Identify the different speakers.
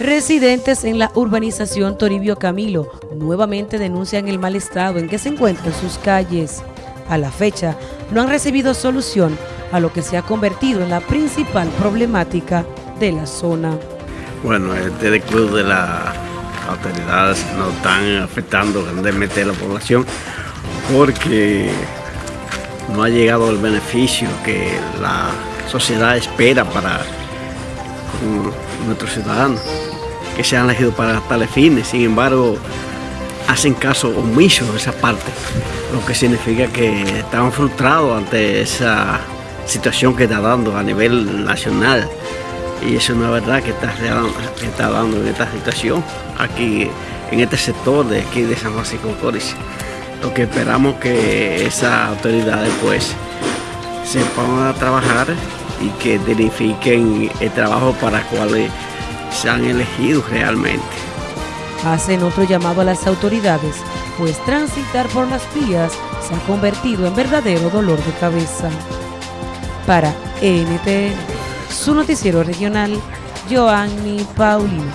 Speaker 1: Residentes en la urbanización Toribio Camilo nuevamente denuncian el mal estado en que se encuentran sus calles. A la fecha, no han recibido solución a lo que se ha convertido en la principal problemática de la zona.
Speaker 2: Bueno, el club de las autoridades nos están afectando grandemente a la población porque no ha llegado el beneficio que la sociedad espera para nuestros ciudadanos que se han elegido para tales fines. Sin embargo, hacen caso omiso de esa parte, lo que significa que están frustrados ante esa situación que está dando a nivel nacional. Y eso no es verdad que está, dando en esta situación, aquí en este sector de aquí de San Francisco Coris. Lo que esperamos que esas autoridades pues se pongan trabajar y que dignifiquen el trabajo para el cual se han elegido realmente.
Speaker 1: Hacen otro llamado a las autoridades, pues transitar por las vías se ha convertido en verdadero dolor de cabeza. Para NTN, su noticiero regional, Joanny Paulino.